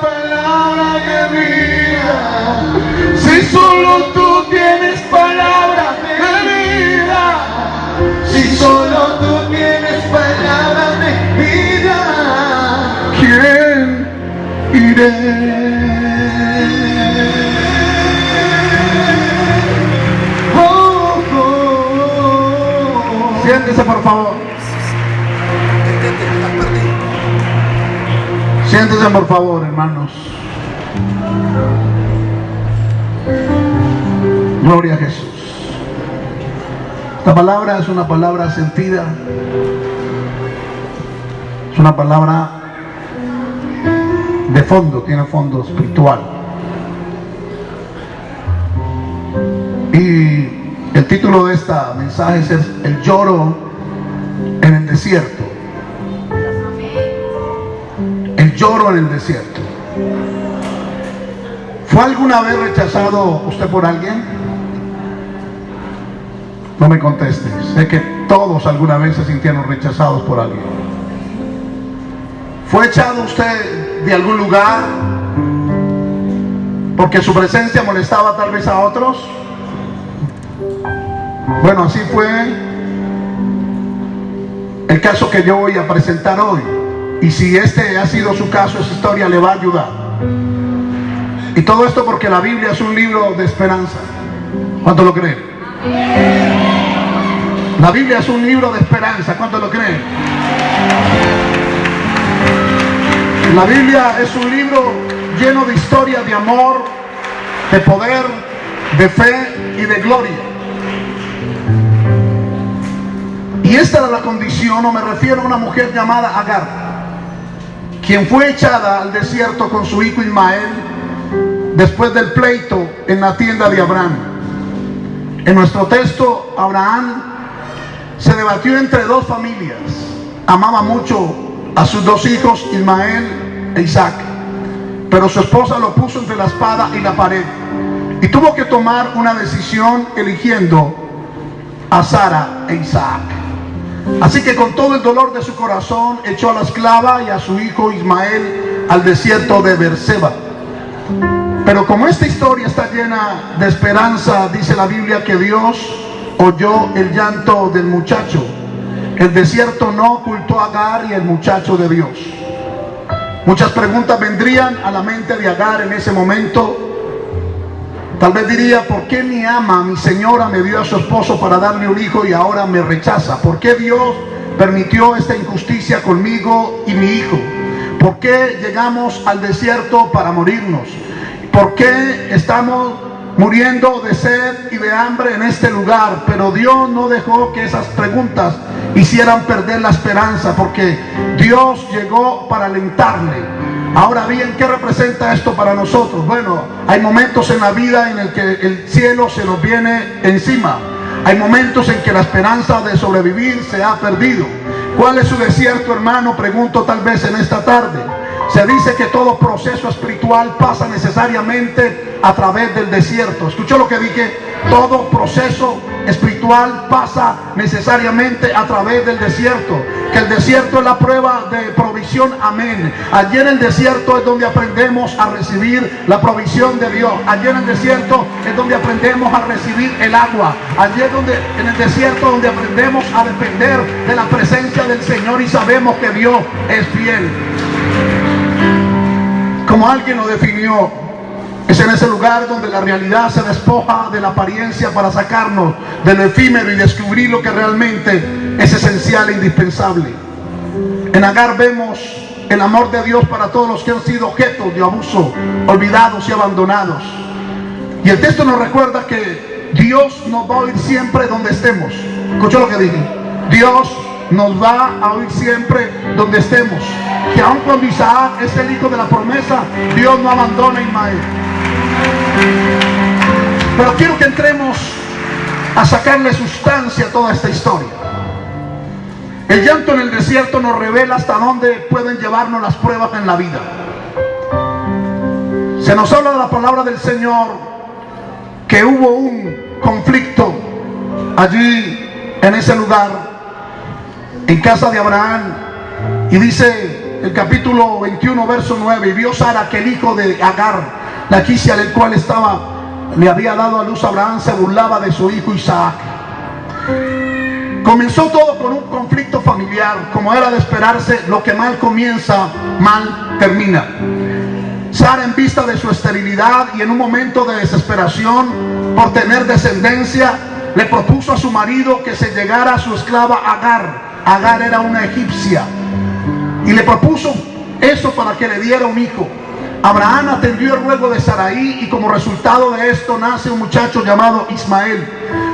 palabra de vida, si solo tú tienes palabra de vida, si solo tú tienes palabra de vida, ¿quién iré? Oh, oh, oh. Siéntese por favor. Siéntese por favor, hermanos. Gloria a Jesús. Esta palabra es una palabra sentida. Es una palabra de fondo, tiene fondo espiritual. Y el título de esta mensaje es El lloro en el desierto. Lloro en el desierto. ¿Fue alguna vez rechazado usted por alguien? No me conteste. Sé que todos alguna vez se sintieron rechazados por alguien. ¿Fue echado usted de algún lugar porque su presencia molestaba tal vez a otros? Bueno, así fue el caso que yo voy a presentar hoy. Y si este ha sido su caso, esa historia le va a ayudar. Y todo esto porque la Biblia es un libro de esperanza. ¿Cuánto lo creen? La Biblia es un libro de esperanza. ¿Cuánto lo creen? La Biblia es un libro lleno de historias de amor, de poder, de fe y de gloria. Y esta era la condición, o me refiero a una mujer llamada Agar, quien fue echada al desierto con su hijo Ismael después del pleito en la tienda de Abraham. En nuestro texto, Abraham se debatió entre dos familias. Amaba mucho a sus dos hijos, Ismael e Isaac. Pero su esposa lo puso entre la espada y la pared. Y tuvo que tomar una decisión eligiendo a Sara e Isaac. Así que con todo el dolor de su corazón echó a la esclava y a su hijo Ismael al desierto de Berseba. Pero como esta historia está llena de esperanza, dice la Biblia que Dios oyó el llanto del muchacho. El desierto no ocultó a Agar y el muchacho de Dios. Muchas preguntas vendrían a la mente de Agar en ese momento. Tal vez diría, ¿por qué mi ama, mi señora, me dio a su esposo para darle un hijo y ahora me rechaza? ¿Por qué Dios permitió esta injusticia conmigo y mi hijo? ¿Por qué llegamos al desierto para morirnos? ¿Por qué estamos muriendo de sed y de hambre en este lugar? Pero Dios no dejó que esas preguntas hicieran perder la esperanza, porque Dios llegó para alentarle. Ahora bien, ¿qué representa esto para nosotros? Bueno, hay momentos en la vida en el que el cielo se nos viene encima. Hay momentos en que la esperanza de sobrevivir se ha perdido. ¿Cuál es su desierto, hermano? Pregunto tal vez en esta tarde. Se dice que todo proceso espiritual pasa necesariamente a través del desierto. ¿Escuchó lo que dije? Todo proceso espiritual pasa necesariamente a través del desierto. Que el desierto es la prueba de provisión. Amén. Allí en el desierto es donde aprendemos a recibir la provisión de Dios. Allí en el desierto es donde aprendemos a recibir el agua. Allí es donde en el desierto donde aprendemos a depender de la presencia del Señor y sabemos que Dios es fiel como alguien lo definió, es en ese lugar donde la realidad se despoja de la apariencia para sacarnos de lo efímero y descubrir lo que realmente es esencial e indispensable. En Agar vemos el amor de Dios para todos los que han sido objetos de abuso, olvidados y abandonados. Y el texto nos recuerda que Dios nos va a oír siempre donde estemos. ¿Escuchó lo que dije? Dios nos va a oír siempre donde estemos. Que aun cuando Isaac es el hijo de la promesa, Dios no abandona a Ismael. Pero quiero que entremos a sacarle sustancia a toda esta historia. El llanto en el desierto nos revela hasta dónde pueden llevarnos las pruebas en la vida. Se nos habla de la palabra del Señor que hubo un conflicto allí en ese lugar, en casa de Abraham. Y dice el capítulo 21, verso 9, y vio Sara que el hijo de Agar, la quisia del cual estaba, le había dado a luz a Abraham, se burlaba de su hijo Isaac. Comenzó todo con un conflicto familiar, como era de esperarse, lo que mal comienza, mal termina. Sara en vista de su esterilidad y en un momento de desesperación por tener descendencia, le propuso a su marido que se llegara a su esclava Agar. Agar era una egipcia. Y le propuso eso para que le diera un hijo. Abraham atendió el ruego de Saraí y como resultado de esto nace un muchacho llamado Ismael.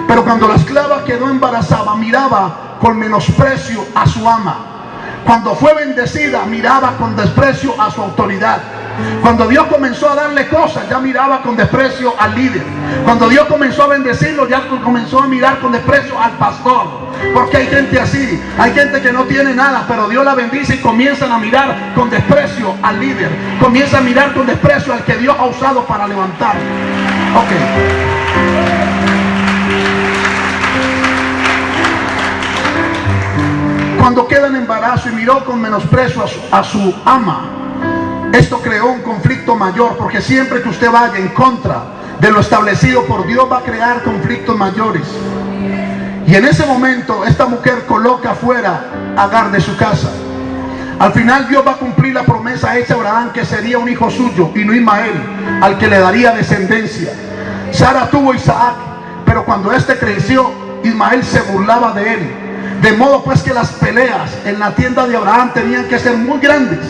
Pero cuando la esclava quedó embarazada, miraba con menosprecio a su ama. Cuando fue bendecida, miraba con desprecio a su autoridad. Cuando Dios comenzó a darle cosas, ya miraba con desprecio al líder. Cuando Dios comenzó a bendecirlo, ya comenzó a mirar con desprecio al pastor. Porque hay gente así, hay gente que no tiene nada, pero Dios la bendice y comienzan a mirar con desprecio al líder. Comienza a mirar con desprecio al que Dios ha usado para levantar. Ok. Cuando queda en embarazo y miró con menosprecio a su, a su ama, esto creó un conflicto mayor porque siempre que usted vaya en contra de lo establecido por Dios va a crear conflictos mayores. Y en ese momento esta mujer coloca afuera a Agar de su casa. Al final Dios va a cumplir la promesa hecha a Abraham que sería un hijo suyo y no Ismael, al que le daría descendencia. Sara tuvo Isaac, pero cuando éste creció, Ismael se burlaba de él. De modo pues que las peleas en la tienda de Abraham tenían que ser muy grandes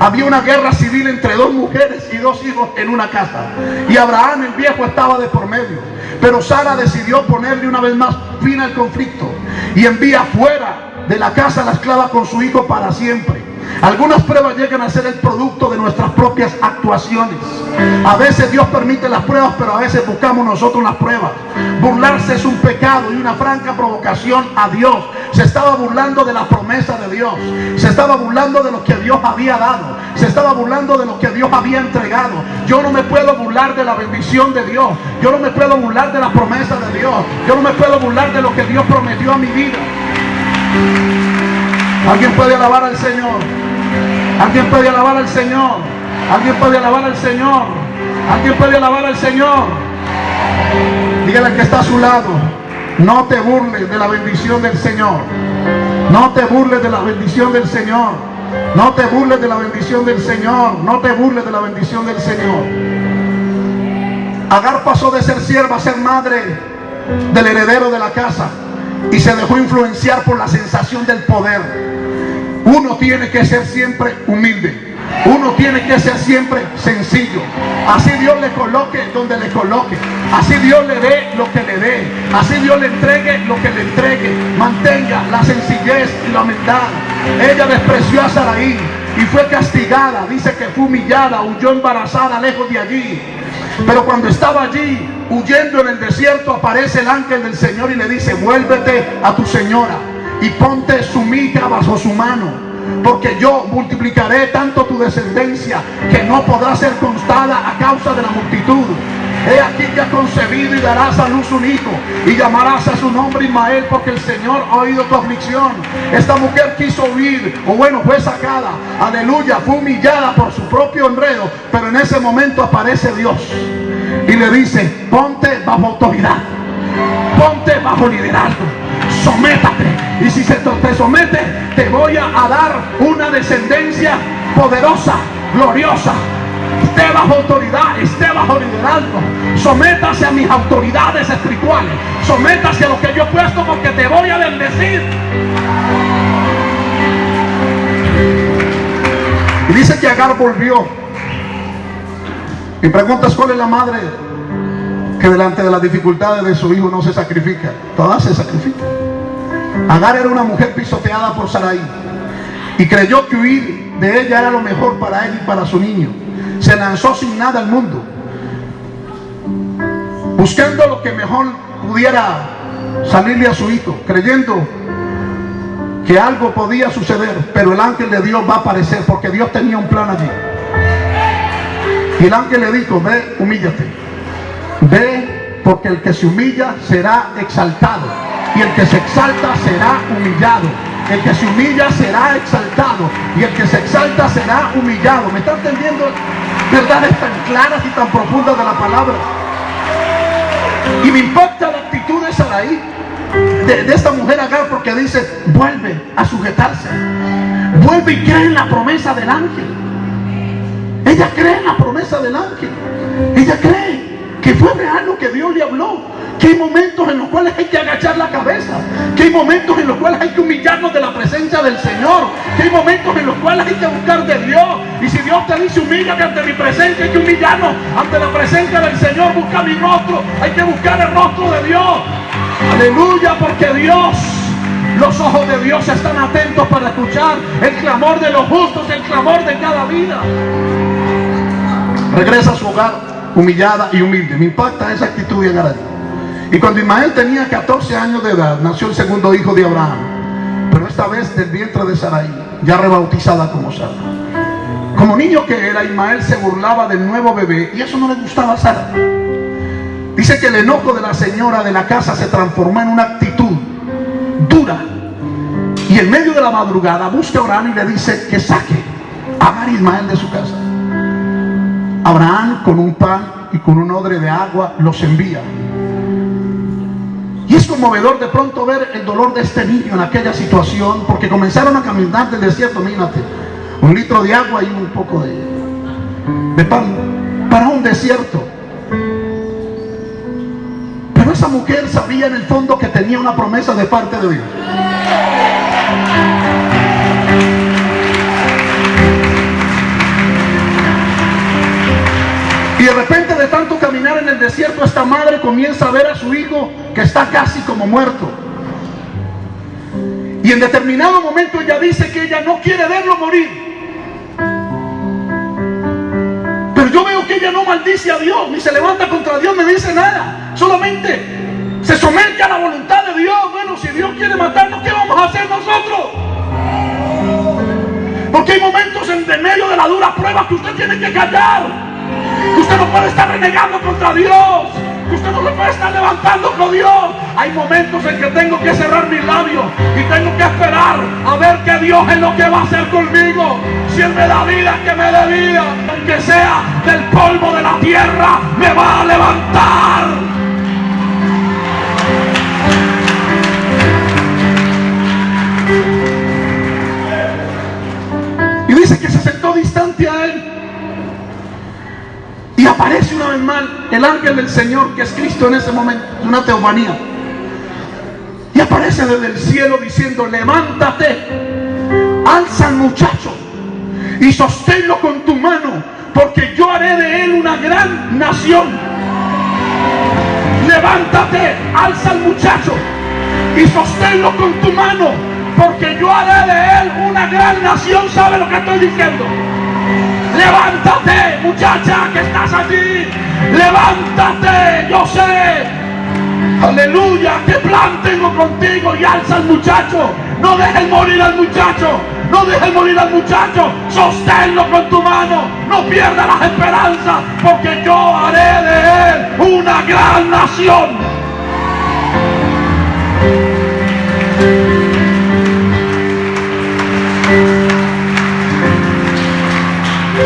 había una guerra civil entre dos mujeres y dos hijos en una casa. Y Abraham el viejo estaba de por medio. Pero Sara decidió ponerle una vez más fin al conflicto y envía fuera de la casa a la esclava con su hijo para siempre. Algunas pruebas llegan a ser el producto de nuestras propias actuaciones. A veces Dios permite las pruebas, pero a veces buscamos nosotros las pruebas. Burlarse es un pecado y una franca provocación a Dios. Se estaba burlando de la promesa de Dios. Se estaba burlando de lo que Dios había dado. Se estaba burlando de lo que Dios había entregado. Yo no me puedo burlar de la bendición de Dios. Yo no me puedo burlar de la promesa de Dios. Yo no me puedo burlar de lo que Dios prometió a mi vida. ¿Alguien puede alabar al Señor? ¿Alguien puede alabar al Señor? ¿Alguien puede alabar al Señor? ¿Alguien puede alabar al Señor? Dígale al que está a su lado, no te burles de la bendición del Señor. No te burles de la bendición del Señor. No te burles de la bendición del Señor. No te burles de la bendición del Señor. Agar pasó de ser sierva a ser madre del heredero de la casa y se dejó influenciar por la sensación del poder. Uno tiene que ser siempre humilde. Uno tiene que ser siempre sencillo. Así Dios le coloque donde le coloque. Así Dios le dé lo que le dé. Así Dios le entregue lo que le entregue. Mantenga la sencillez y la humildad. Ella despreció a Saraí y fue castigada. Dice que fue humillada, huyó embarazada lejos de allí. Pero cuando estaba allí, huyendo en el desierto, aparece el ángel del Señor y le dice, vuélvete a tu señora y ponte su bajo su mano. Porque yo multiplicaré tanto tu descendencia que no podrá ser constada a causa de la multitud. He aquí que ha concebido y darás a luz un hijo y llamarás a su nombre Ismael porque el Señor ha oído tu aflicción. Esta mujer quiso huir o bueno fue sacada. Aleluya, fue humillada por su propio enredo. Pero en ese momento aparece Dios y le dice, ponte bajo autoridad. Ponte bajo liderazgo. Sométate. Y si se te somete, te voy a dar una descendencia poderosa, gloriosa. Esté bajo autoridad, esté bajo liderazgo. Sométase a mis autoridades espirituales. Sométase a lo que yo he puesto porque te voy a bendecir. Y dice que Agar volvió. Y preguntas cuál es la madre que delante de las dificultades de su hijo no se sacrifica. Todas se sacrifican. Agar era una mujer pisoteada por Sarai y creyó que huir de ella era lo mejor para él y para su niño. Se lanzó sin nada al mundo, buscando lo que mejor pudiera salirle a su hijo, creyendo que algo podía suceder, pero el ángel de Dios va a aparecer porque Dios tenía un plan allí. Y el ángel le dijo, ve, humíllate. Ve, porque el que se humilla será exaltado. Y el que se exalta será humillado. El que se humilla será exaltado y el que se exalta será humillado. ¿Me está entendiendo verdades tan claras y tan profundas de la palabra? Y me impacta la actitud de Saraí, de, de esta mujer Agar, porque dice, vuelve a sujetarse. Vuelve y cree en la promesa del ángel. Ella cree en la promesa del ángel. Ella cree que fue real lo que Dios le habló que hay momentos en los cuales hay que agachar la cabeza, que hay momentos en los cuales hay que humillarnos de la presencia del Señor, que hay momentos en los cuales hay que buscar de Dios. Y si Dios te dice humíllate ante mi presencia, hay que humillarnos ante la presencia del Señor, busca mi rostro, hay que buscar el rostro de Dios. Aleluya, porque Dios los ojos de Dios están atentos para escuchar el clamor de los justos, el clamor de cada vida. Regresa a su hogar humillada y humilde. Me impacta esa actitud de Agaradi. Y cuando Ismael tenía 14 años de edad, nació el segundo hijo de Abraham. Pero esta vez del vientre de Sarai, ya rebautizada como Sara. Como niño que era, Ismael se burlaba del nuevo bebé y eso no le gustaba a Sara. Dice que el enojo de la señora de la casa se transformó en una actitud. Y en medio de la madrugada busca a Abraham y le dice que saque a Ismael de su casa. Abraham con un pan y con un odre de agua los envía. Y es conmovedor de pronto ver el dolor de este niño en aquella situación, porque comenzaron a caminar del desierto, mírate, un litro de agua y un poco de, de pan, para un desierto. Pero esa mujer sabía en el fondo que tenía una promesa de parte de Dios. Y de repente de tanto caminar en el desierto, esta madre comienza a ver a su hijo que está casi como muerto. Y en determinado momento ella dice que ella no quiere verlo morir. Pero yo veo que ella no maldice a Dios, ni se levanta contra Dios, ni dice nada. Solamente se somete a la voluntad de Dios. Bueno, si Dios quiere matarnos, ¿qué vamos a hacer nosotros? Porque hay momentos en medio de la dura prueba que usted tiene que callar. Usted no puede estar renegando contra Dios. Usted no puede estar levantando con Dios. Hay momentos en que tengo que cerrar mis labios y tengo que esperar a ver que Dios es lo que va a hacer conmigo. Si Él me da vida, que me dé vida. Aunque sea del polvo de la tierra, me va a levantar. Aparece una vez más el ángel del Señor, que es Cristo en ese momento, una teofanía. Y aparece desde el cielo diciendo, levántate, alza al muchacho y sosténlo con tu mano, porque yo haré de él una gran nación. Levántate, alza al muchacho y sosténlo con tu mano, porque yo haré de él una gran nación. ¿Sabe lo que estoy diciendo? Levántate, muchacha, que estás allí. Levántate, yo sé. Aleluya, qué plan tengo contigo. Y alza al muchacho. No dejes morir al muchacho. No dejes morir al muchacho. Sosténlo con tu mano. No pierdas las esperanzas. Porque yo haré de él una gran nación.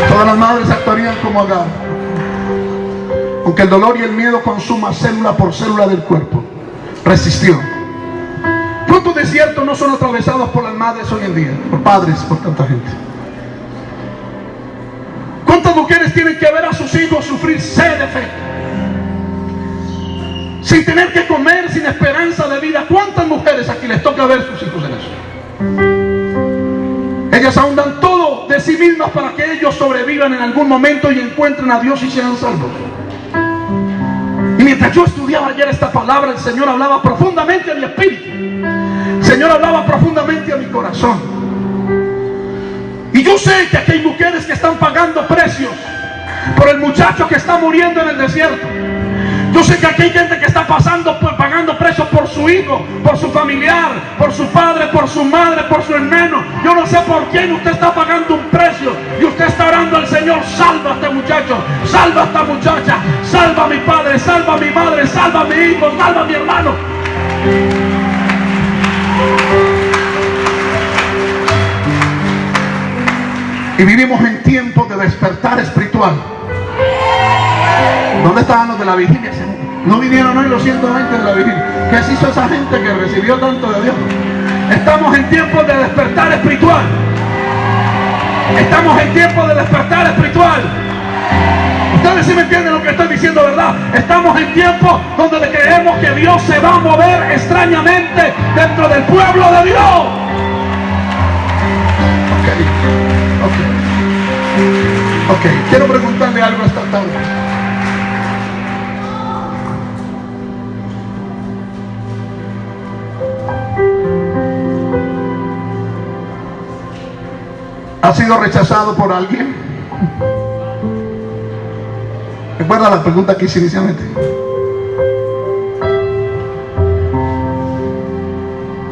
Todas las madres actuarían como Agar. Aunque el dolor y el miedo consuma célula por célula del cuerpo, resistió. ¿Cuántos desiertos no son atravesados por las madres hoy en día? Por padres, por tanta gente. ¿Cuántas mujeres tienen que ver a sus hijos sufrir sed de fe? Sin tener que comer, sin esperanza de vida. ¿Cuántas mujeres aquí les toca ver a sus hijos en eso? Ellas aún dan todo de sí mismas para que ellos sobrevivan en algún momento y encuentren a Dios y sean salvos. Y mientras yo estudiaba ayer esta palabra, el Señor hablaba profundamente a mi espíritu. El Señor hablaba profundamente a mi corazón. Y yo sé que aquí hay mujeres que están pagando precios por el muchacho que está muriendo en el desierto. Yo sé que aquí hay gente que está pasando, pagando precios por su hijo, por su familiar, por su padre, por su madre, por su hermano. Yo no sé por quién usted está pagando un precio y usted está orando al Señor, salva a este muchacho, salva a esta muchacha, salva a mi padre, salva a mi madre, salva a mi hijo, salva a mi hermano. Y vivimos en tiempos de despertar espiritual. ¿Dónde estaban los de la vigilia? No vinieron hoy los 120 de la vigilia. ¿Qué se hizo esa gente que recibió tanto de Dios? Estamos en tiempos de despertar espiritual. Estamos en tiempos de despertar espiritual. Ustedes sí me entienden lo que estoy diciendo, ¿verdad? Estamos en tiempos donde creemos que Dios se va a mover extrañamente dentro del pueblo de Dios. Ok, ok. Ok, quiero preguntarle algo esta tarde. ¿Ha sido rechazado por alguien? Recuerda la pregunta que hice inicialmente.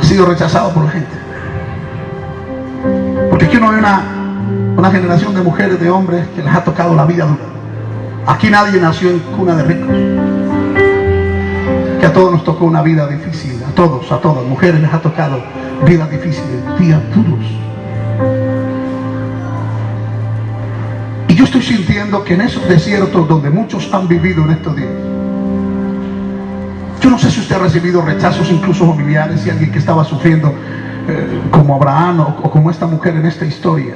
Ha sido rechazado por la gente. Porque aquí uno ve una, una generación de mujeres, de hombres que les ha tocado la vida dura. Aquí nadie nació en cuna de ricos. Que a todos nos tocó una vida difícil. A todos, a todas. Mujeres les ha tocado vidas difíciles, días duros. Y yo estoy sintiendo que en esos desiertos donde muchos han vivido en estos días, yo no sé si usted ha recibido rechazos incluso familiares y alguien que estaba sufriendo eh, como Abraham o, como esta mujer en esta historia.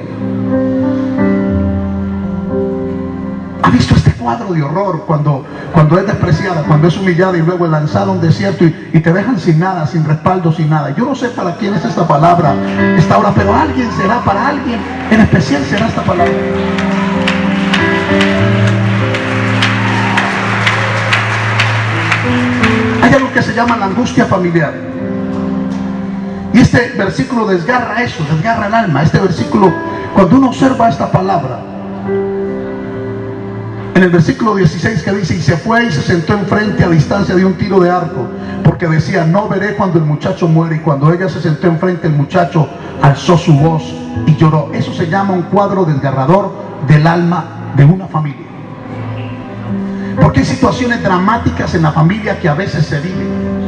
¿Ha visto este cuadro de horror cuando, cuando es despreciada, cuando es humillada y luego es lanzada a un desierto y, y te dejan sin nada, sin respaldo, sin nada? Yo no sé para quién es esta palabra, esta hora, pero alguien será, para alguien en especial será esta palabra. Hay algo que se llama la angustia familiar. Y este versículo desgarra eso, desgarra el alma. Este versículo, cuando uno observa esta palabra, en el versículo 16 que dice, y se fue y se sentó enfrente a distancia de un tiro de arco, porque decía, no veré cuando el muchacho muere. Y cuando ella se sentó enfrente, el muchacho alzó su voz y lloró. Eso se llama un cuadro desgarrador del alma de una familia. Porque hay situaciones dramáticas en la familia que a veces se viven.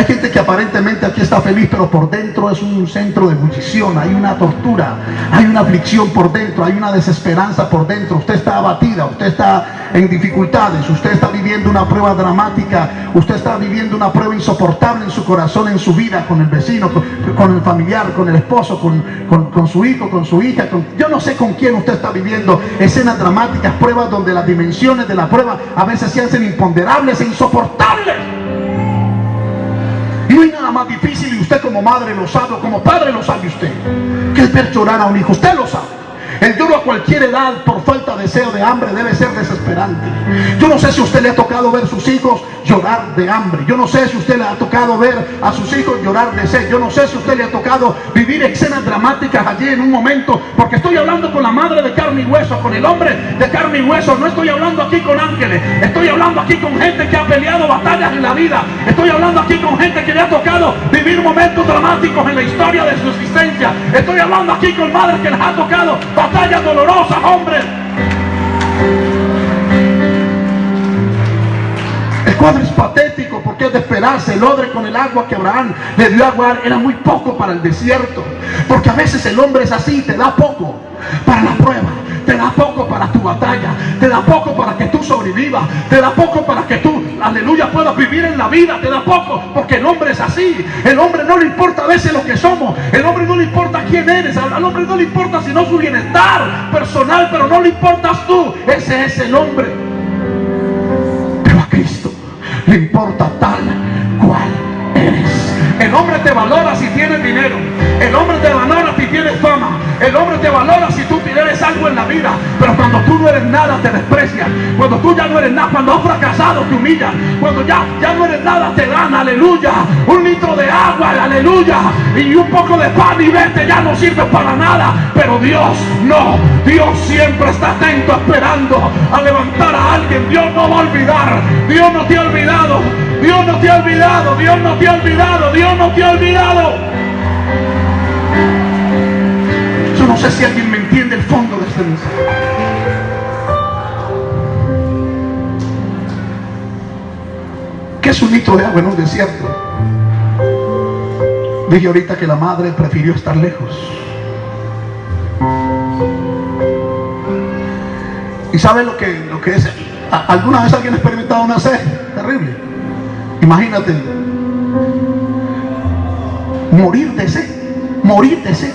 Hay gente que aparentemente aquí está feliz, pero por dentro es un centro de ebullición, hay una tortura, hay una aflicción por dentro, hay una desesperanza por dentro. Usted está abatida, usted está en dificultades, usted está viviendo una prueba dramática, usted está viviendo una prueba insoportable en su corazón, en su vida, con el vecino, con, el familiar, con el esposo, con, con- con su hijo, con su hija. yo no sé con quién usted está viviendo escenas dramáticas, pruebas donde las dimensiones de la prueba a veces se hacen imponderables e insoportables. No nada más difícil, y usted como madre lo sabe, o como padre lo sabe usted, que es ver llorar a un hijo. Usted lo sabe. El lloro a cualquier edad por falta de deseo de hambre debe ser desesperante. Yo no sé si a usted le ha tocado ver sus hijos llorar de hambre. Yo no sé si a usted le ha tocado ver a sus hijos llorar de sed. Yo no sé si a usted le ha tocado vivir escenas dramáticas allí en un momento. Porque estoy hablando con la madre de carne y hueso, con el hombre de carne y hueso. No estoy hablando aquí con ángeles. Estoy hablando aquí con gente que ha peleado batallas en la vida. Estoy hablando aquí con gente que le ha tocado vivir momentos dramáticos en la historia de su existencia. Estoy hablando aquí con madres que les ha tocado batallas dolorosas, hombres. El cuadro es patético porque es de esperarse. El odre con el agua que Abraham le dio agua era muy poco para el desierto. Porque a veces el hombre es así, te da poco para la prueba, te da poco para tu batalla, te da poco para que tú sobrevivas, te da poco para que tú, aleluya, puedas vivir en la vida, te da poco porque el hombre es así. El hombre no le importa a veces lo que somos, el hombre no le importa quién eres, al hombre no le importa sino su bienestar personal, pero no le importas tú, ese es el hombre. Pero a Cristo le importa tal. El hombre te valora si tienes dinero. El hombre te valora si tienes fama. El hombre te valora si tú tienes algo en la vida. Pero cuando tú no eres nada te desprecian. Cuando tú ya no eres nada, cuando has fracasado te humillan. Cuando ya, ya no eres nada te dan, aleluya. Un litro de agua, aleluya. Y un poco de pan y vete, ya no sirve para nada. Pero Dios no. Dios siempre está atento esperando a levantar a alguien. Dios no va a olvidar. Dios no te ha olvidado. Dios no te ha olvidado. Dios no te ha olvidado. Dios no te ha olvidado. Yo no sé si alguien me entiende el fondo de este mensaje. ¿Qué es un litro de agua en un desierto? Dije ahorita que la madre prefirió estar lejos. sabe lo que, lo que es? ¿A- ¿Alguna vez alguien ha experimentado una sed? Terrible. Imagínate. Morir de sed. Morir de sed.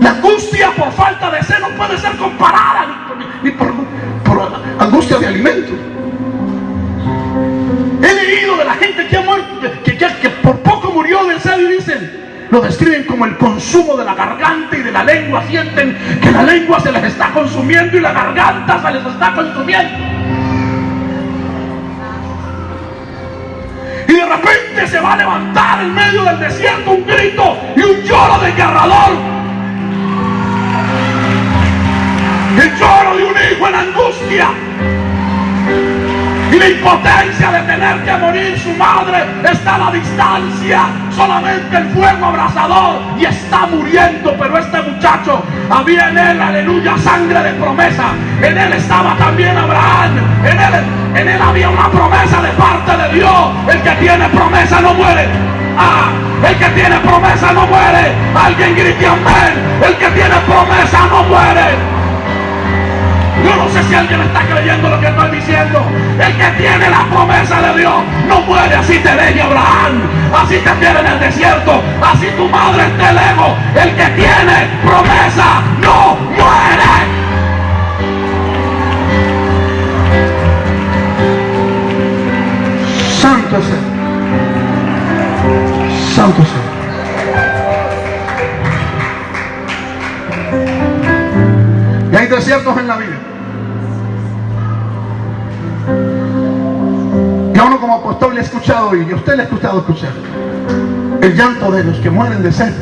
La angustia por falta de sed no puede ser comparada ni, ni por, por angustia de alimento. He leído de la gente que ha muerto, que, que- que por poco murió de sed y dicen, lo describen como el consumo de la garganta y de la lengua. Sienten que la lengua se les está consumiendo y la garganta se les está consumiendo. Se va a levantar en medio del desierto un grito y un lloro desgarrador. El lloro de un hijo en angustia. Y la impotencia de tener que morir su madre está a la distancia. Solamente el fuego abrasador y está muriendo. Pero este muchacho había en él, aleluya, sangre de promesa. En él estaba también Abraham. En él, en él había una promesa de parte de Dios. El que tiene promesa no muere. Ah, el que tiene promesa no muere. Alguien grite amén. El que tiene promesa no muere. No sé si alguien está creyendo lo que estoy diciendo. El que tiene la promesa de Dios no muere así te deje Abraham, así te tiene en el desierto, así tu madre esté lejos. El que tiene promesa no muere. Santo es. Santo es. Y hay desiertos en la vida. Como apóstol le he escuchado y a usted le ha escuchado escuchar el llanto de los que mueren de sed.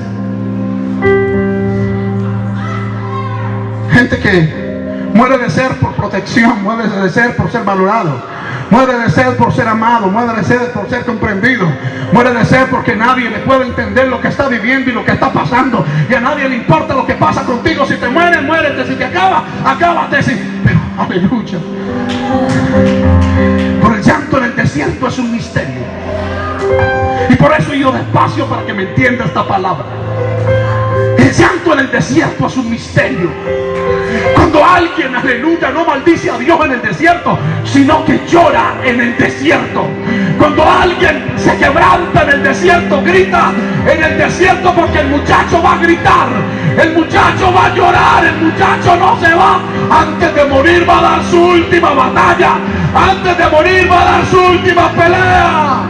Gente que muere de ser por protección, muere de ser por ser valorado, muere de ser por ser amado, muere de ser por ser comprendido, muere de ser porque nadie le puede entender lo que está viviendo y lo que está pasando. Y a nadie le importa lo que pasa contigo. Si te mueres, muérete. Si te acaba, acábate. Si... Pero, aleluya. Desierto es un misterio. Y por eso ido despacio para que me entienda esta palabra. El llanto en el desierto es un misterio. Cuando alguien, aleluya, no maldice a Dios en el desierto, sino que llora en el desierto. Cuando alguien se quebranta en el desierto, grita en el desierto porque el muchacho va a gritar, el muchacho va a llorar, el muchacho no se va. Antes de morir va a dar su última batalla, antes de morir va a dar su última pelea.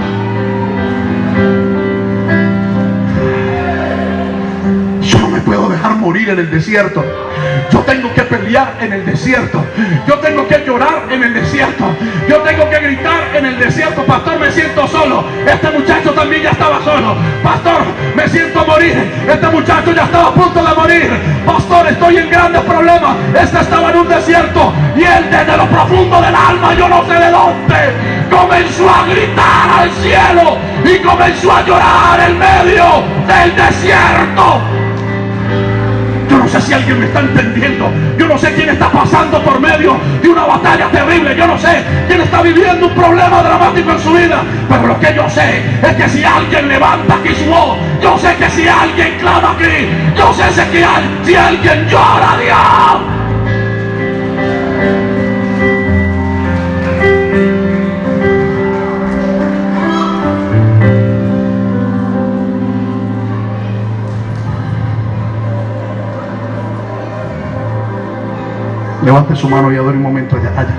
Yo no me puedo dejar morir en el desierto. Yo tengo que pelear en el desierto. Yo tengo que llorar en el desierto. Yo tengo que gritar en el desierto. Pastor, me siento solo. Este muchacho también ya estaba solo. Pastor, me siento morir. Este muchacho ya estaba a punto de morir. Pastor, estoy en grandes problemas. Este estaba en un desierto. Y él desde lo profundo del alma, yo no sé de dónde, comenzó a gritar al cielo. Y comenzó a llorar en medio del desierto. Sé si alguien me está entendiendo. Yo no sé quién está pasando por medio de una batalla terrible. Yo no sé quién está viviendo un problema dramático en su vida. Pero lo que yo sé es que si alguien levanta aquí su voz, yo sé que si alguien clama aquí, yo sé que si alguien llora Dios. Levante su mano y adore un momento allá. allá.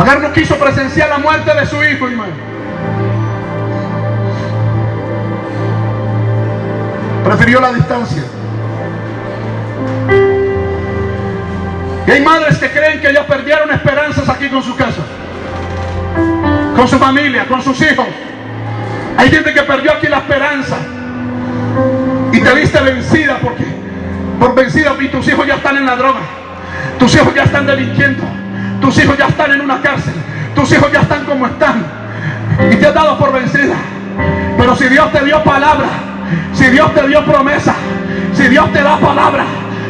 Agar no quiso presenciar la muerte de su hijo, hermano. Prefirió la distancia. Y hay madres que creen que ya perdieron esperanzas aquí con su casa, con su familia, con sus hijos. Hay gente que perdió aquí la esperanza te viste vencida porque por vencida y tus hijos ya están en la droga, tus hijos ya están delinquiendo, tus hijos ya están en una cárcel, tus hijos ya están como están y te has dado por vencida. Pero si Dios te dio palabra, si Dios te dio promesa, si Dios te da palabra,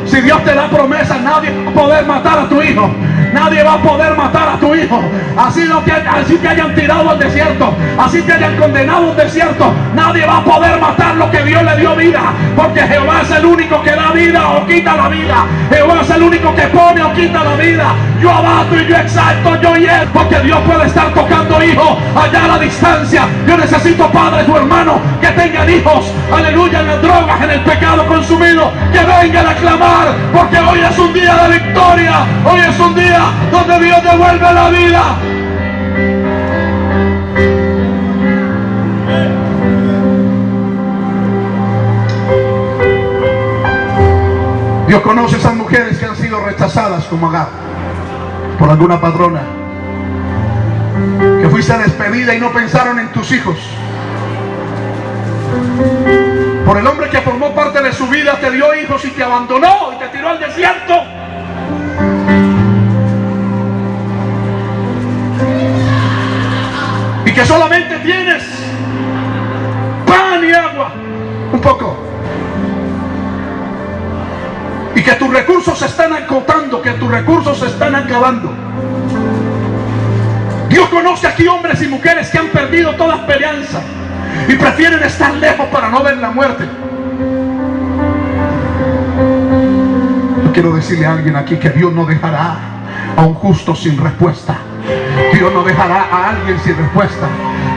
si Dios te da promesa, nadie va a poder matar a tu hijo. Nadie va a poder matar a tu hijo. Así, lo que, así te hayan tirado al desierto, así te hayan condenado al desierto, nadie va a poder matar lo que Dios le dio vida. Porque Jehová es el único que da vida o quita la vida. Jehová es el único que pone o quita la vida. Yo abato y yo exalto, yo y él. Porque Dios puede estar tocando hijos allá a la distancia. Yo necesito padres o hermanos que tengan hijos. Aleluya, en las drogas, en el pecado consumido. Que vengan a clamar. Porque hoy es un día de victoria. Hoy es un día donde Dios devuelve la vida. Dios conoce esas mujeres que han sido rechazadas como Agar por alguna padrona. Que fuiste despedida y no pensaron en tus hijos. Por el hombre que formó parte de su vida, te dio hijos y te abandonó y te tiró al desierto. Solamente tienes pan y agua. Un poco. Y que tus recursos se están acotando, que tus recursos se están acabando. Dios conoce aquí hombres y mujeres que han perdido toda esperanza y prefieren estar lejos para no ver la muerte. Quiero decirle a alguien aquí que Dios no dejará a un justo sin respuesta. Dios no dejará a alguien sin respuesta.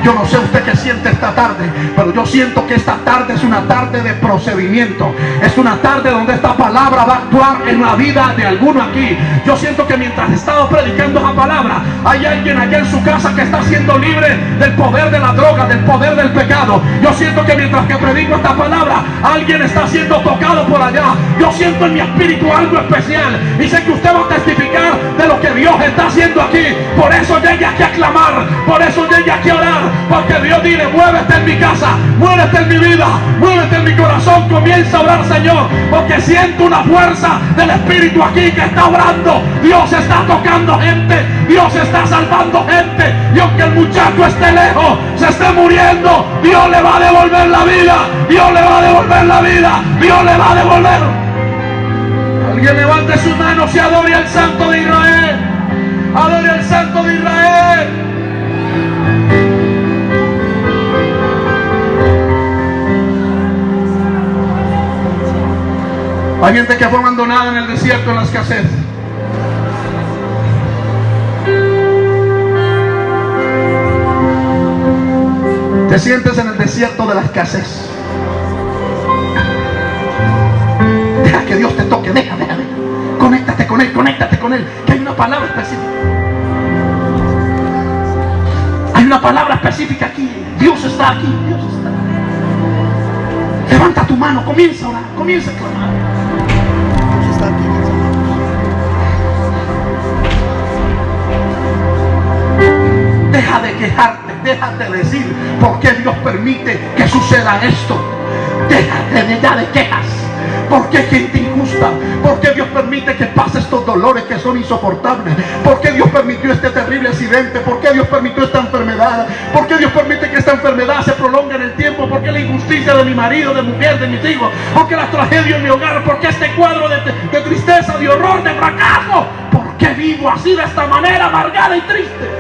Yo no sé usted qué siente esta tarde, pero yo siento que esta tarde es una tarde de procedimiento. Es una tarde donde esta palabra va a actuar en la vida de alguno aquí. Yo siento que mientras he estado predicando esa palabra, hay alguien allá en su casa que está siendo libre del poder de la droga, del poder del pecado. Yo siento que mientras que predico esta palabra, alguien está siendo tocado por allá. Yo siento en mi espíritu algo especial y sé que usted va a testificar de lo que Dios está haciendo aquí. Por eso llegue aquí a clamar, por eso llegue aquí a orar, porque Dios dice, muévete en mi casa, muévete en mi vida, muévete en mi corazón, comienza a orar, Señor, porque siento una fuerza del Espíritu aquí que está orando. Dios está tocando gente, Dios está salvando gente, y aunque el muchacho esté lejos, se esté muriendo, Dios le va a devolver la vida, Dios le va a devolver la vida, Dios le va a devolver. Alguien levante sus manos y adore al Santo de Israel. Adore al Santo de Israel. Hay gente que fue abandonada en el desierto en la escasez. Te sientes en el desierto de la escasez. Deja que Dios te toque, deja, deja, deja. Conéctate con Él, conéctate con Él. Que hay una palabra específica. Hay una palabra específica aquí. Dios está aquí, Dios está. Levanta tu mano, comienza a comienza a clamar. Quejarte, deja de decir por qué Dios permite que suceda esto. Déjate de ya de quejas. ¿Por qué gente injusta? ¿Por qué Dios permite que pase estos dolores que son insoportables? ¿Por qué Dios permitió este terrible accidente? ¿Por qué Dios permitió esta enfermedad? ¿Por qué Dios permite que esta enfermedad se prolongue en el tiempo? ¿Por qué la injusticia de mi marido, de mujer, de mis hijos? ¿Por qué la tragedia en mi hogar? ¿Por qué este cuadro de, de tristeza, de horror, de fracaso? ¿Por qué vivo así de esta manera, amargada y triste?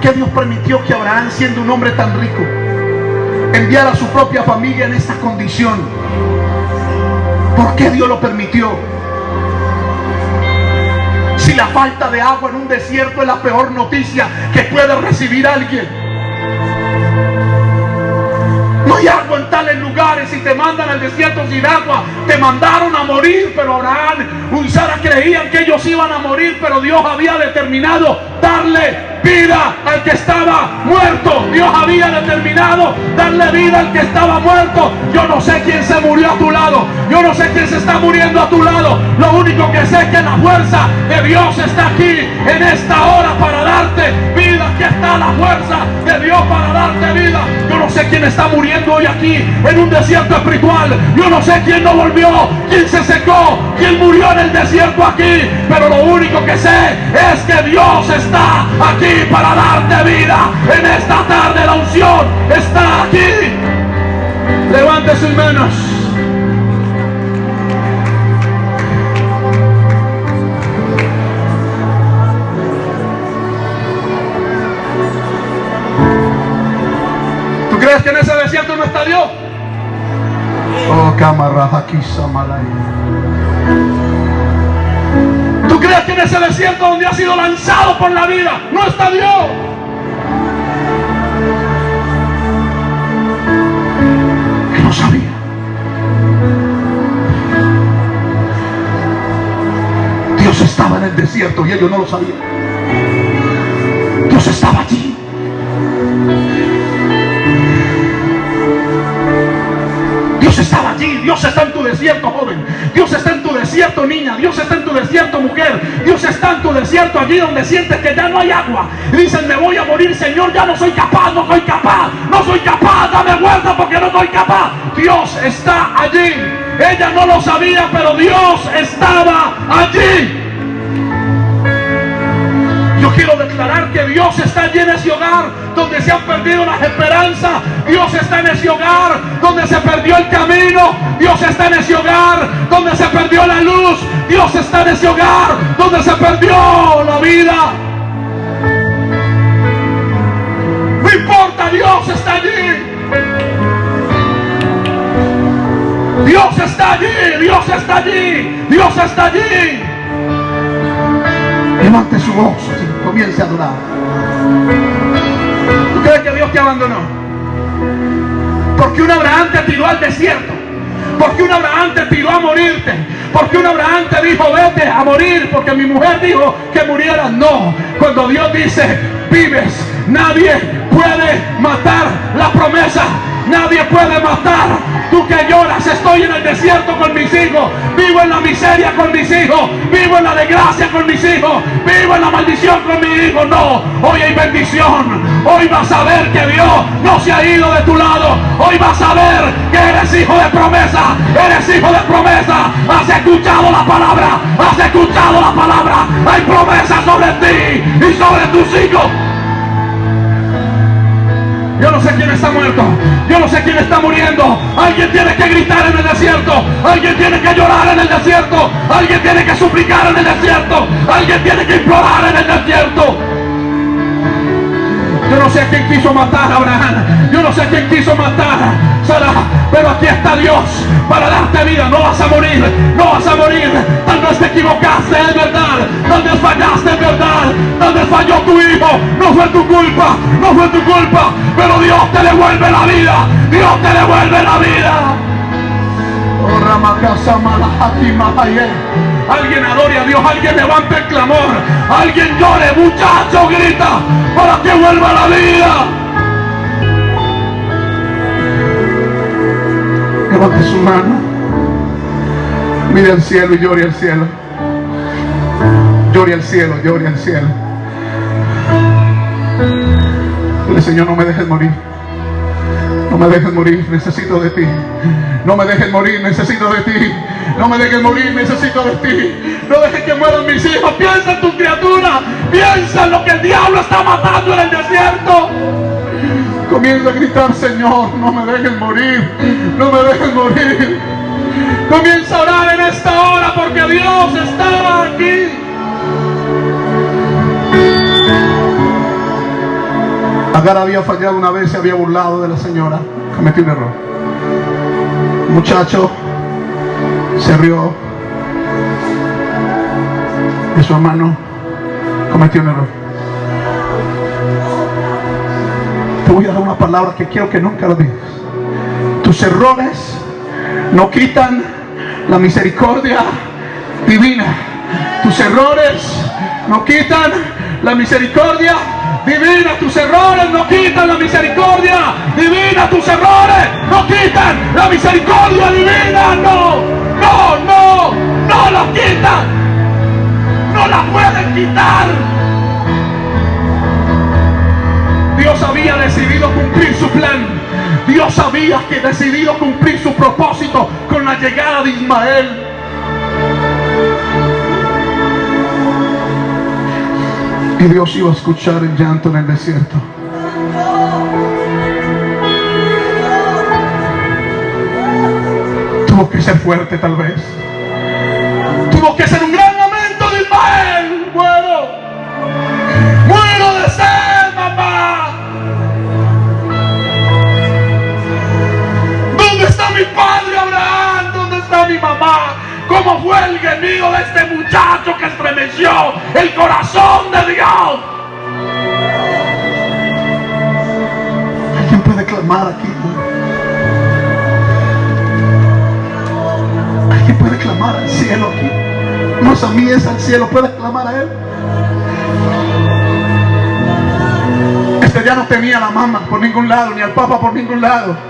¿Por qué Dios permitió que Abraham, siendo un hombre tan rico, enviara a su propia familia en esta condición? ¿Por qué Dios lo permitió? Si la falta de agua en un desierto es la peor noticia que puede recibir alguien. No hay agua en tales lugares y te mandan al desierto sin agua. Te mandaron a morir, pero Abraham y creían que ellos iban a morir, pero Dios había determinado darle vida al que estaba muerto. Dios había determinado darle vida al que estaba muerto. Yo no sé quién se murió a tu lado. Yo no sé quién se está muriendo a tu lado. Lo único que sé es que la fuerza de Dios está aquí en esta hora para darte vida. Aquí está la fuerza de Dios para darte vida. Yo no sé quién está muriendo hoy aquí en un desierto espiritual. Yo no sé quién no volvió, quién se secó, quién murió en el desierto aquí. Pero lo único que sé es que Dios está aquí para darte vida. En esta tarde la unción está aquí. Levante sus manos. Crees que en ese desierto no está Dios? Oh. ¿Tú crees que en ese desierto donde has sido lanzado por la vida no está Dios? Que no sabía. Dios estaba en el desierto y ellos no lo sabían. Dios estaba allí. Dios estaba allí, Dios está en tu desierto, joven. Dios está en tu desierto, niña. Dios está en tu desierto, mujer. Dios está en tu desierto, allí donde sientes que ya no hay agua. Dicen, me voy a morir, Señor, ya no soy capaz, no soy capaz, no soy capaz, dame vuelta porque no soy capaz. Dios está allí. Ella no lo sabía, pero Dios estaba allí. Que Dios está allí en ese hogar donde se han perdido las esperanzas. Dios está en ese hogar donde se perdió el camino. Dios está en ese hogar donde se perdió la luz. Dios está en ese hogar donde se perdió la vida. No importa, Dios está allí. Dios está allí, Dios está allí, Dios está allí. Levante su voz y comience a adorar. ¿Tú crees que Dios te abandonó? Porque un Abraham te tiró al desierto. Porque un Abraham te tiró a morirte. Porque un Abraham te dijo, vete a morir. Porque mi mujer dijo que murieras. No. Cuando Dios dice, vives, nadie puede matar la promesa. Nadie puede matar. Tú que lloras, estoy en el desierto con mis hijos. Vivo en la miseria con mis hijos. Vivo en la desgracia con mis hijos. Vivo en la maldición con mi hijo. No, hoy hay bendición. Hoy vas a ver que Dios no se ha ido de tu lado. Hoy vas a ver que eres hijo de promesa. Eres hijo de promesa. Has escuchado la palabra. Has escuchado la palabra. Hay promesas sobre ti y sobre tus hijos. Yo no sé quién está muerto. Yo no sé quién está muriendo. Alguien tiene que gritar en el desierto. Alguien tiene que llorar en el desierto. Alguien tiene que suplicar en el desierto. Alguien tiene que implorar en el desierto. Yo no sé quién quiso matar a Abraham. Yo no sé quién quiso matar Pero aquí está Dios para darte vida. No vas a morir. No vas a morir. Tal vez te equivocaste, es verdad. Tal vez fallaste, es verdad. Tal vez falló tu hijo. No fue tu culpa. No fue tu culpa. Pero Dios te devuelve la vida. Dios te devuelve la vida. Oh. Alguien adore a Dios, alguien levante el clamor, alguien llore, muchacho, grita para que vuelva la vida. Levante su mano, mire al cielo y llore al cielo. Llore al cielo, llore al cielo. Dile, Señor, no me dejes morir. No me dejes morir, necesito de ti. No me dejes morir, necesito de ti. No me dejes morir, necesito de ti. No dejes que mueran mis hijos. Piensa en tu criatura. Piensa en lo que el diablo está matando en el desierto. Comienza a gritar, Señor, no me dejes morir. No me dejes morir. Comienza a orar en esta hora porque Dios está aquí. Agar había fallado una vez, se había burlado de la señora, cometió un error. Muchacho se rió de su hermano, cometió un error. Te voy a dar una palabra que quiero que nunca lo digas. Tus errores no quitan la misericordia divina. Tus errores no quitan la misericordia divina. Tus errores no quitan la misericordia divina. Tus errores no quitan la misericordia divina. No, no, no, no la quitan. No la pueden quitar. Dios había decidido cumplir su plan. Dios había que decidido cumplir su propósito con la llegada de Ismael. Y Dios iba a escuchar el llanto en el desierto. Tuvo que ser fuerte tal vez. Tuvo que ser un gran de este muchacho que estremeció el corazón de Dios. ¿Alguien puede clamar aquí? ¿Alguien puede clamar al cielo aquí? No es a mí, es al cielo. ¿Puede clamar a Él? Este ya no tenía a la mamá por ningún lado, ni al papa por ningún lado.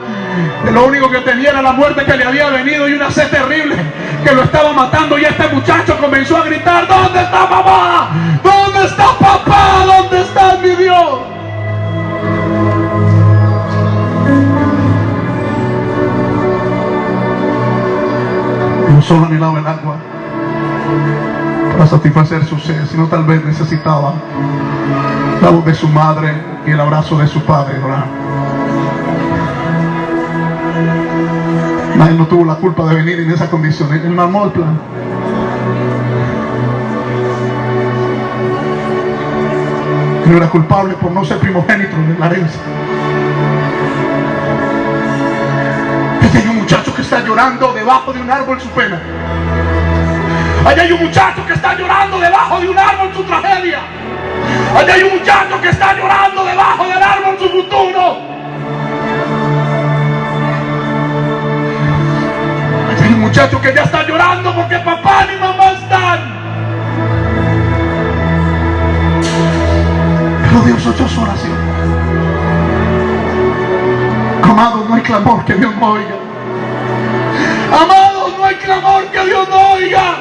Lo único que tenía era la muerte que le había venido y una sed terrible que lo estaba matando. Y este muchacho comenzó a gritar, ¿dónde está mamá? ¿Dónde está papá? ¿Dónde está mi Dios? No solo anhelaba el agua para satisfacer su sed, sino tal vez necesitaba la voz de su madre y el abrazo de su padre Nadie no tuvo la culpa de venir en esa condición. Él mamó el plan. Él era culpable por no ser primogénito de la herencia. Allá hay un muchacho que está llorando debajo de un árbol su pena. Allá hay un muchacho que está llorando debajo de un árbol su tragedia. Allá hay un muchacho que está llorando debajo del árbol su futuro. Allá hay un muchacho que ya está llorando porque papá ni mamá están. Pero Dios oyó su oración. Amados, no hay clamor que Dios no oiga. Amados, no hay clamor que Dios no oiga.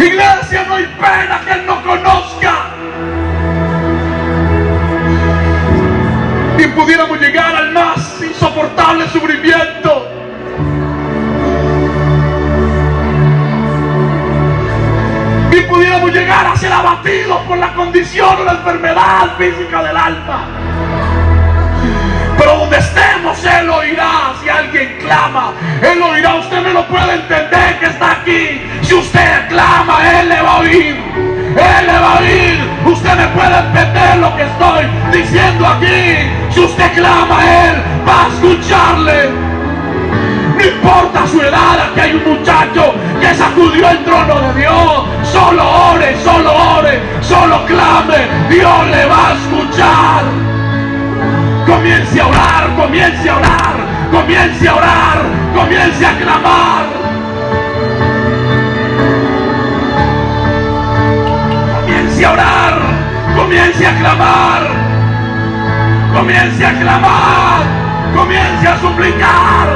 Iglesia, no hay pena que Él no conozca. Y pudiéramos llegar al más insoportable sufrimiento. Y pudiéramos llegar a ser abatidos por la condición o la enfermedad física del alma. Pero donde estemos, Él oirá. Si alguien clama, Él oirá. Usted me lo puede entender que está aquí. Si usted clama, Usted puede entender lo que estoy diciendo aquí. Si usted clama, Él va a escucharle. No importa su edad, aquí hay un muchacho que sacudió el trono de Dios. Solo ore, solo ore, solo clame. Dios le va a escuchar. Comience a orar, comience a orar, comience a orar, comience a clamar. Comience a orar, comience a clamar, comience a clamar, comience a suplicar,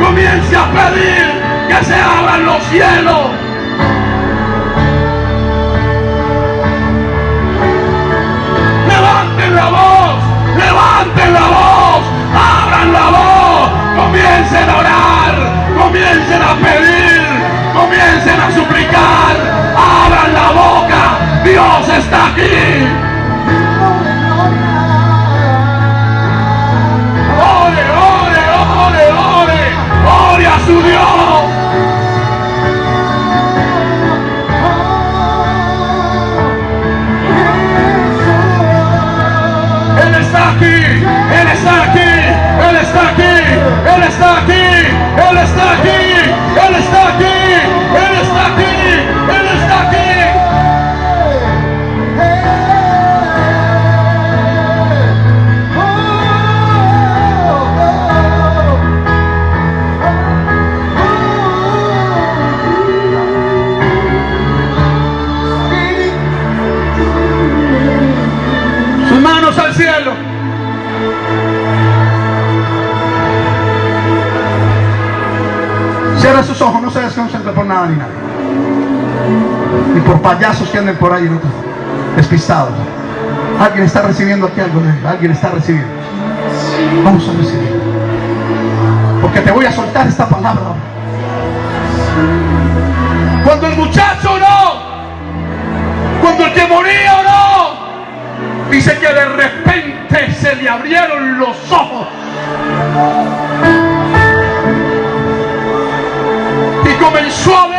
comience a pedir que se abran los cielos. Levanten la voz, levanten la voz, abran la voz, comiencen a orar, comiencen a pedir, comiencen a suplicar, abran la boca, Dios está aquí. Ore, ore, ore, ore, a su Dios. Payasos que anden por ahí despistados. Alguien está recibiendo aquí algo de Alguien está recibiendo. Vamos a recibir. Porque te voy a soltar esta palabra. Cuando el muchacho oró, cuando el que moría oró, dice que de repente se le abrieron los ojos. Y comenzó a ver